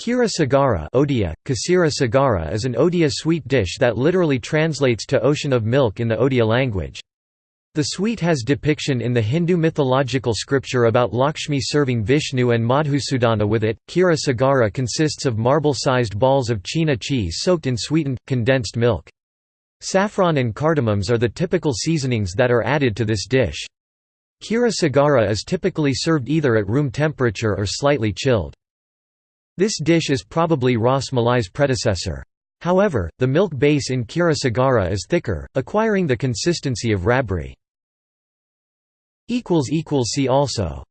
Kira sagara Odia, Kasira sagara is an Odia sweet dish that literally translates to ocean of milk in the Odia language. The sweet has depiction in the Hindu mythological scripture about Lakshmi serving Vishnu and Madhusudana with it. Kira sagara consists of marble-sized balls of chhena cheese soaked in sweetened, condensed milk. Saffron and cardamoms are the typical seasonings that are added to this dish. Kira sagara is typically served either at room temperature or slightly chilled. This dish is probably Ras Malai's predecessor. However, the milk base in Kira Sagara is thicker, acquiring the consistency of rabri. See also